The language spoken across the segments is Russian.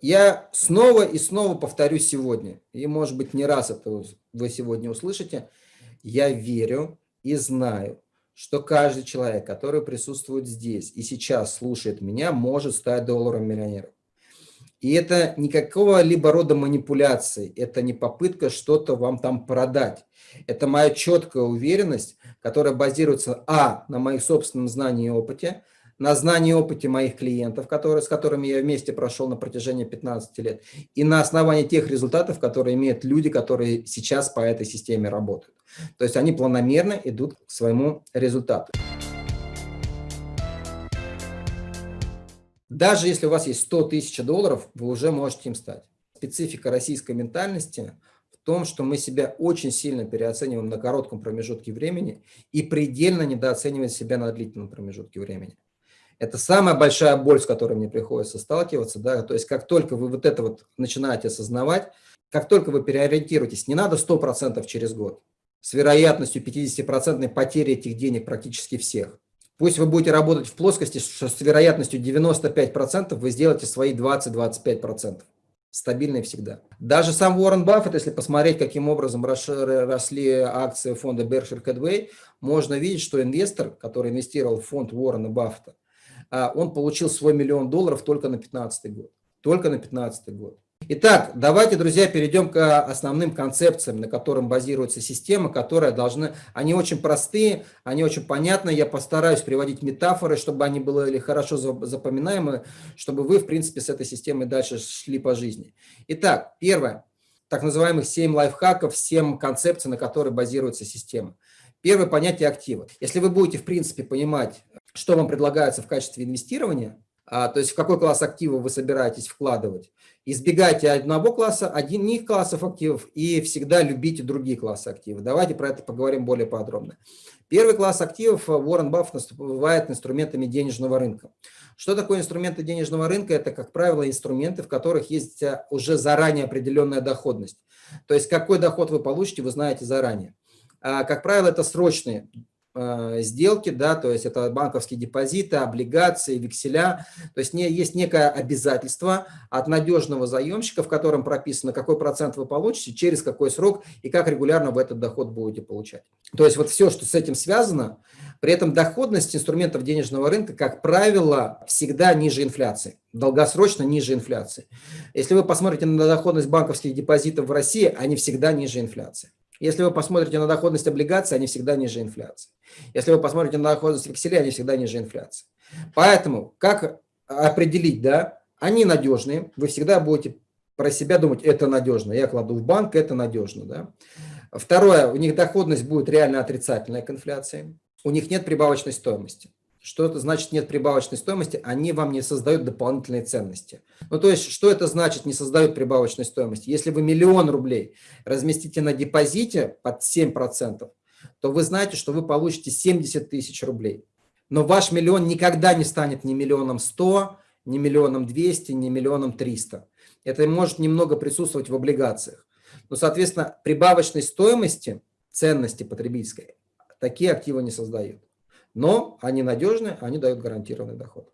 я снова и снова повторю сегодня, и может быть не раз это вы сегодня услышите, я верю и знаю, что каждый человек, который присутствует здесь и сейчас слушает меня, может стать долларом миллионером. И это никакого либо рода манипуляции, это не попытка что-то вам там продать. Это моя четкая уверенность, которая базируется, а, на моих собственном знании и опыте, на знании и опыте моих клиентов, которые, с которыми я вместе прошел на протяжении 15 лет, и на основании тех результатов, которые имеют люди, которые сейчас по этой системе работают. То есть они планомерно идут к своему результату. Даже если у вас есть 100 тысяч долларов, вы уже можете им стать. Специфика российской ментальности в том, что мы себя очень сильно переоцениваем на коротком промежутке времени и предельно недооцениваем себя на длительном промежутке времени. Это самая большая боль, с которой мне приходится сталкиваться. Да? То есть как только вы вот это вот начинаете осознавать, как только вы переориентируетесь, не надо 100% через год, с вероятностью 50% потери этих денег практически всех. Пусть вы будете работать в плоскости, что с вероятностью 95% вы сделаете свои 20-25%. Стабильные всегда. Даже сам Уоррен Баффет, если посмотреть, каким образом росли акции фонда Berkshire Hathaway, можно видеть, что инвестор, который инвестировал в фонд Уоррена Баффета, он получил свой миллион долларов только на 15 год. Только на 15 год. Итак, давайте, друзья, перейдем к основным концепциям, на котором базируется система, которая должны... Они очень простые, они очень понятны. Я постараюсь приводить метафоры, чтобы они были хорошо запоминаемы, чтобы вы, в принципе, с этой системой дальше шли по жизни. Итак, первое. Так называемых 7 лайфхаков, 7 концепций, на которой базируется система. Первое понятие актива. Если вы будете, в принципе, понимать, что вам предлагается в качестве инвестирования, а, то есть в какой класс активов вы собираетесь вкладывать, избегайте одного класса, одних классов активов и всегда любите другие классы активов. Давайте про это поговорим более подробно. Первый класс активов Уоррен Баффет называет инструментами денежного рынка. Что такое инструменты денежного рынка? Это, как правило, инструменты, в которых есть а, уже заранее определенная доходность. То есть какой доход вы получите, вы знаете заранее. А, как правило, это срочные э, сделки, да, то есть это банковские депозиты, облигации, векселя, то есть не, есть некое обязательство от надежного заемщика, в котором прописано, какой процент вы получите, через какой срок и как регулярно вы этот доход будете получать. То есть вот все, что с этим связано, при этом доходность инструментов денежного рынка, как правило, всегда ниже инфляции, долгосрочно ниже инфляции. Если вы посмотрите на доходность банковских депозитов в России, они всегда ниже инфляции. Если вы посмотрите на доходность облигаций, они всегда ниже инфляции. Если вы посмотрите на доходность векселей, они всегда ниже инфляции. Поэтому как определить, да, они надежные, вы всегда будете про себя думать, это надежно, я кладу в банк, это надежно. Да. Второе, у них доходность будет реально отрицательная к инфляции, у них нет прибавочной стоимости. Что это значит нет прибавочной стоимости? Они вам не создают дополнительные ценности. Ну, то есть, что это значит не создают прибавочной стоимости? Если вы миллион рублей разместите на депозите под 7%, то вы знаете, что вы получите 70 тысяч рублей. Но ваш миллион никогда не станет ни миллионом 100, ни миллионом 200, ни миллионом 300. Это может немного присутствовать в облигациях. Но, соответственно, прибавочной стоимости, ценности потребительской, такие активы не создают но они надежны, они дают гарантированный доход.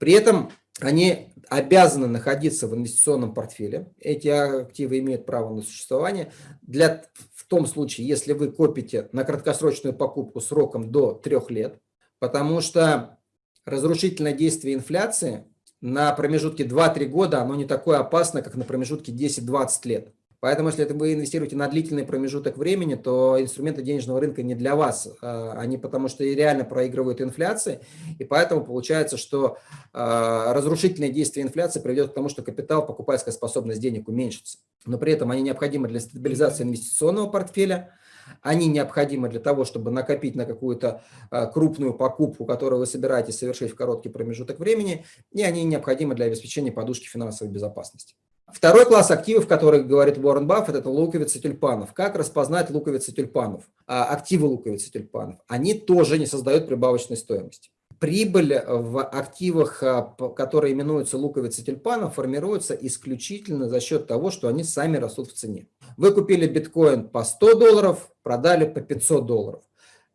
При этом они обязаны находиться в инвестиционном портфеле. Эти активы имеют право на существование. Для, в том случае, если вы копите на краткосрочную покупку сроком до трех лет, потому что разрушительное действие инфляции на промежутке 2-3 года, оно не такое опасно, как на промежутке 10-20 лет. Поэтому, если это вы инвестируете на длительный промежуток времени, то инструменты денежного рынка не для вас. А, они потому что реально проигрывают инфляции, и поэтому получается, что а, разрушительное действие инфляции приведет к тому, что капитал, покупательская способность денег уменьшится. Но при этом они необходимы для стабилизации инвестиционного портфеля, они необходимы для того, чтобы накопить на какую-то а, крупную покупку, которую вы собираетесь совершить в короткий промежуток времени, и они необходимы для обеспечения подушки финансовой безопасности. Второй класс активов, который говорит Уоррен Баффет, это луковицы тюльпанов. Как распознать луковицы тюльпанов? А, активы луковицы тюльпанов. Они тоже не создают прибавочной стоимости. Прибыль в активах, а, которые именуются луковицы тюльпанов, формируется исключительно за счет того, что они сами растут в цене. Вы купили биткоин по 100 долларов, продали по 500 долларов.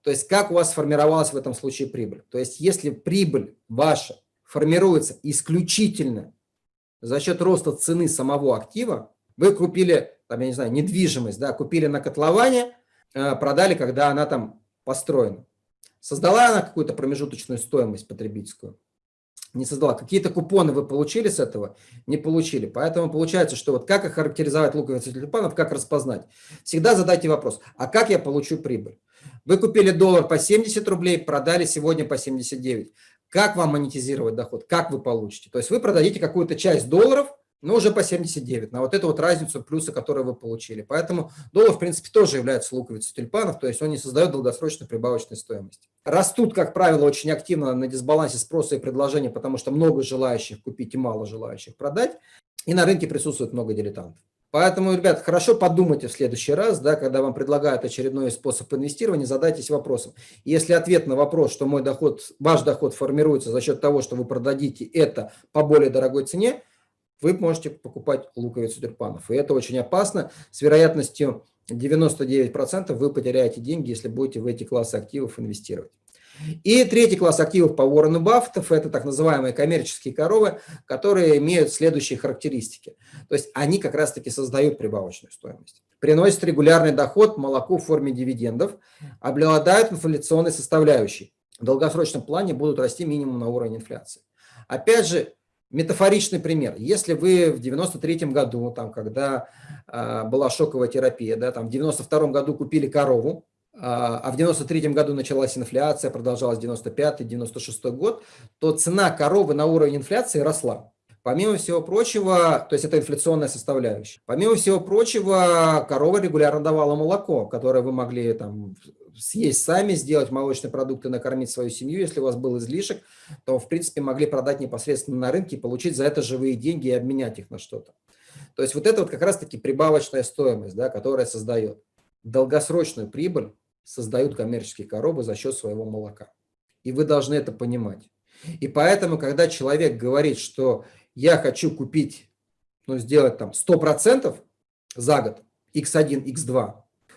То есть как у вас сформировалась в этом случае прибыль? То есть если прибыль ваша формируется исключительно за счет роста цены самого актива, вы купили, там, я не знаю, недвижимость, да, купили на котловане, э, продали, когда она там построена. Создала она какую-то промежуточную стоимость потребительскую? Не создала. Какие-то купоны вы получили с этого? Не получили. Поэтому получается, что вот как охарактеризовать луковицу тюльпанов, как распознать? Всегда задайте вопрос, а как я получу прибыль? Вы купили доллар по 70 рублей, продали сегодня по 79. Как вам монетизировать доход? Как вы получите? То есть вы продадите какую-то часть долларов, но уже по 79, на вот эту вот разницу плюса, которую вы получили. Поэтому доллар, в принципе, тоже является луковицей тюльпанов, то есть он не создает долгосрочной прибавочной стоимости. Растут, как правило, очень активно на дисбалансе спроса и предложения, потому что много желающих купить и мало желающих продать, и на рынке присутствует много дилетантов. Поэтому, ребят, хорошо подумайте в следующий раз, да, когда вам предлагают очередной способ инвестирования, задайтесь вопросом. Если ответ на вопрос, что мой доход, ваш доход формируется за счет того, что вы продадите это по более дорогой цене, вы можете покупать луковицу тюльпанов. И это очень опасно. С вероятностью 99% вы потеряете деньги, если будете в эти классы активов инвестировать. И третий класс активов по Уоррену Баффетов – это так называемые коммерческие коровы, которые имеют следующие характеристики. То есть они как раз-таки создают прибавочную стоимость. Приносят регулярный доход, молоко в форме дивидендов, обладают инфляционной составляющей. В долгосрочном плане будут расти минимум на уровень инфляции. Опять же, метафоричный пример. Если вы в 93 году, там, когда э, была шоковая терапия, да, там, в 92 году купили корову, а в 93 году началась инфляция, продолжалась 95-96 год, то цена коровы на уровень инфляции росла. Помимо всего прочего, то есть это инфляционная составляющая. Помимо всего прочего, корова регулярно давала молоко, которое вы могли там съесть сами, сделать молочные продукты, накормить свою семью. Если у вас был излишек, то, в принципе, могли продать непосредственно на рынке, получить за это живые деньги и обменять их на что-то. То есть вот это вот как раз-таки прибавочная стоимость, да, которая создает долгосрочную прибыль, создают коммерческие коробы за счет своего молока. И вы должны это понимать. И поэтому, когда человек говорит, что я хочу купить, ну, сделать там 100% за год, x1, x2,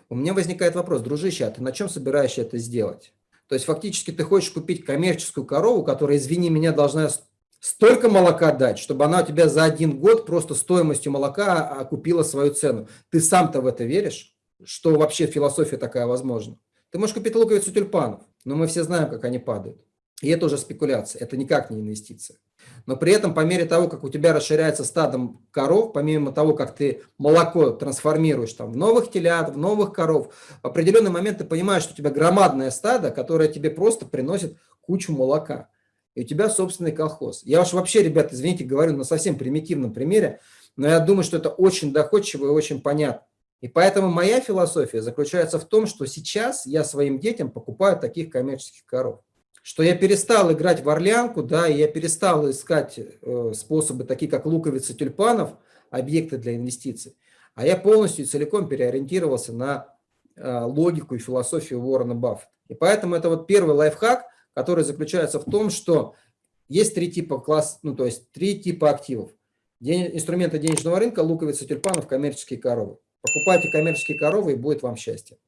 у меня возникает вопрос, дружище, а ты на чем собираешься это сделать? То есть фактически ты хочешь купить коммерческую корову, которая, извини меня, должна столько молока дать, чтобы она у тебя за один год просто стоимостью молока окупила свою цену. Ты сам-то в это веришь? Что вообще философия такая возможна? Ты можешь купить луковицу тюльпанов, но мы все знаем, как они падают. И это уже спекуляция, это никак не инвестиция. Но при этом по мере того, как у тебя расширяется стадом коров, помимо того, как ты молоко трансформируешь там, в новых телят, в новых коров, в определенный момент ты понимаешь, что у тебя громадное стадо, которое тебе просто приносит кучу молока. И у тебя собственный колхоз. Я уж вообще, ребят, извините, говорю на совсем примитивном примере, но я думаю, что это очень доходчиво и очень понятно. И поэтому моя философия заключается в том, что сейчас я своим детям покупаю таких коммерческих коров что я перестал играть в орлянку, да, и я перестал искать э, способы, такие как луковицы тюльпанов, объекты для инвестиций, а я полностью и целиком переориентировался на э, логику и философию Уоррена Баффета. И поэтому это вот первый лайфхак, который заключается в том, что есть три типа класс, ну то есть три типа активов. День, инструменты денежного рынка, луковицы тюльпанов, коммерческие коровы. Покупайте коммерческие коровы и будет вам счастье.